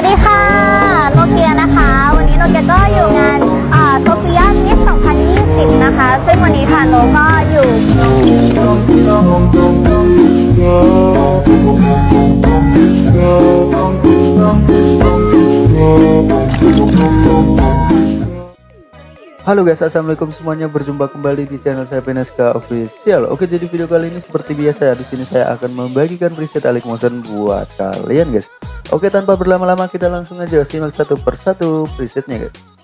วัสดีค่ะโนเกียนะคะ วันนี้โนเกียก็อยู่งานโซเฟียมิส2020 นะคะ ซึ่งวันนี้ค่ะโนก็อยู่ Halo guys, assalamualaikum semuanya. Berjumpa kembali di channel saya Peneska Official. Oke, jadi video kali ini seperti biasa di sini saya akan membagikan preset Alik Motion buat kalian guys. Oke, tanpa berlama-lama kita langsung aja simak satu persatu presetnya guys.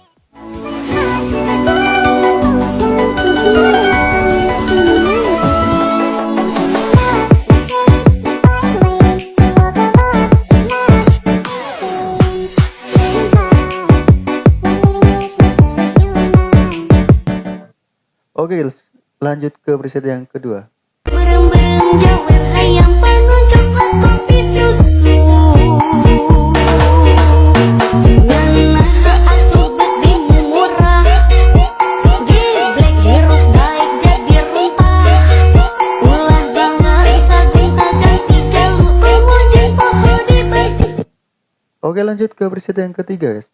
Jalu Umu jeung poho di baju Oke, lanjut ke preset yang ketiga guys.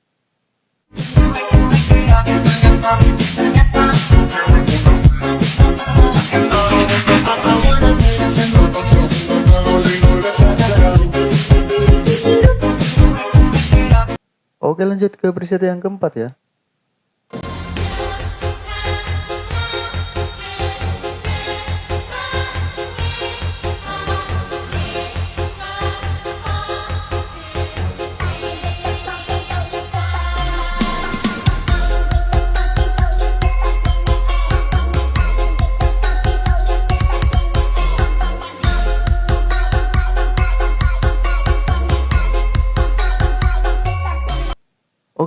Oke lanjut ke preset yang keempat ya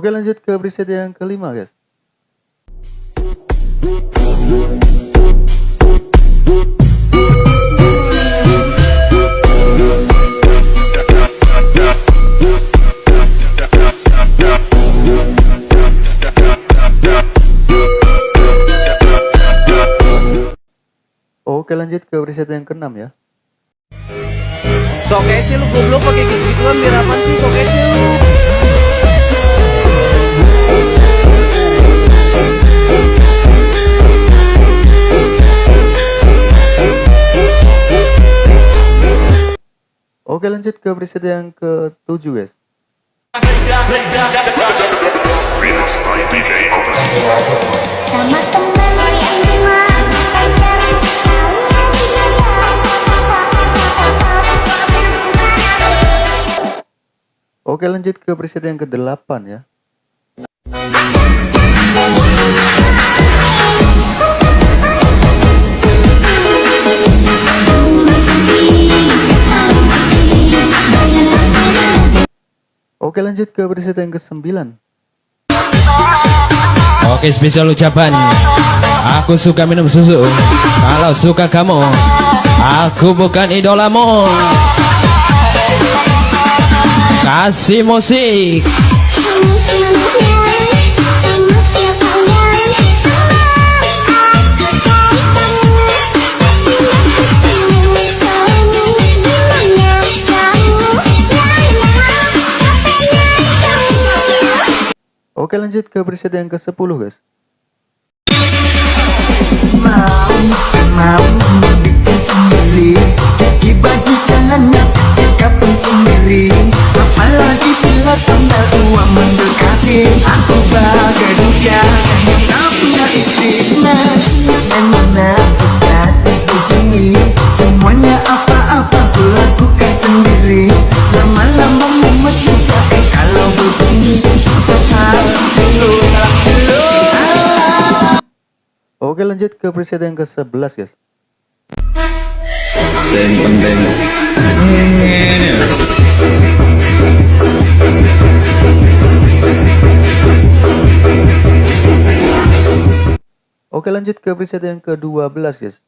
Oke lanjut ke preset yang kelima guys. Oke lanjut ke preset yang keenam ya. Sok kece lu goblok pakai gitu-gituan biar apaan sih sok kece lu Oke lanjut ke preset yang ke-7 guys. Oke lanjut ke preset yang ke-8 ya Oke lanjut ke preset yang ke-9 Oke spesial ucapan. Aku suka minum susu. Kalau suka kamu Aku bukan idolamu. Kasih musik Oke lanjut ke preset yang ke-10 guys mau membuat sendiri Dibagi jalannya ketika pun sendiri Apalagi bila tanggal tua mendekati Aku bagai dunia Tak Oke lanjut ke preset yang ke-11 guys. Penting Oke lanjut ke preset yang ke-12 guys.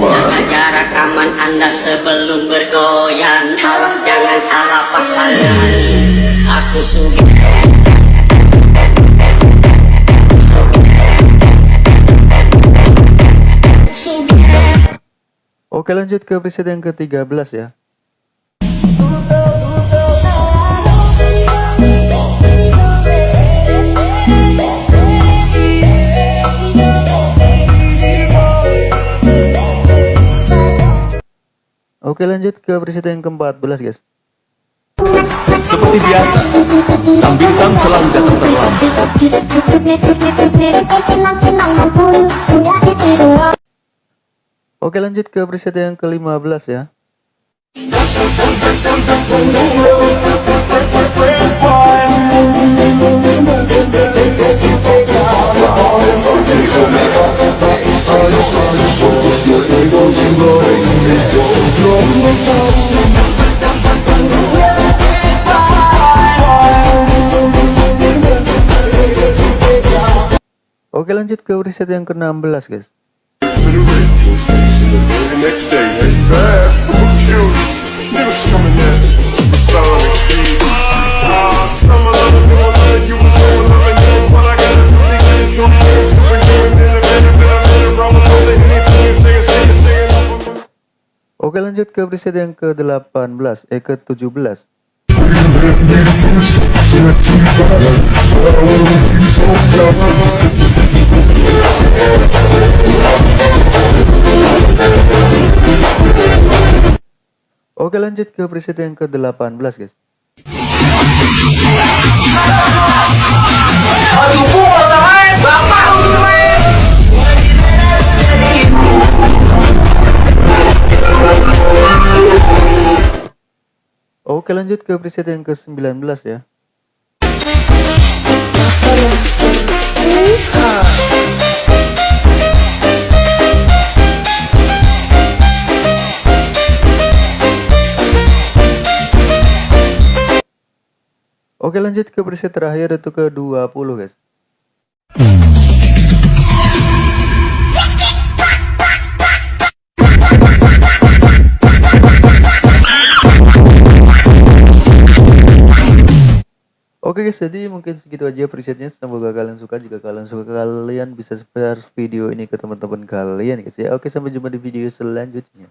Jaga jarak aman anda sebelum bergoyang. Awas jangan salah pasangan. Aku suka Oke lanjut ke preset yang ke-13 ya. Oke lanjut ke preset yang ke-14 guys. Seperti biasa, sang bintang selalu datang terlambat. Oke lanjut ke preset yang ke-15 ya. Oke lanjut ke preset yang ke-16 guys The next day, hey, bad, cute, niggas coming at Sonic speed. Ah, summer love, you don't love, you was so loving, you know what I gotta do to get it, do it, super human, independent, been a minute, wrong, so they anything, singing, singing, singing, Oke lanjut ke preset yang ke-18 eh ke-17 Oke lanjut ke preset yang ke-18 guys. Oke lanjut ke preset yang ke-19 ya Oke lanjut ke preset terakhir itu ke 20 guys Oke guys, jadi mungkin segitu aja presetnya. Semoga kalian suka. Jika kalian suka, kalian bisa share video ini ke teman-teman kalian guys ya. Oke, sampai jumpa di video selanjutnya.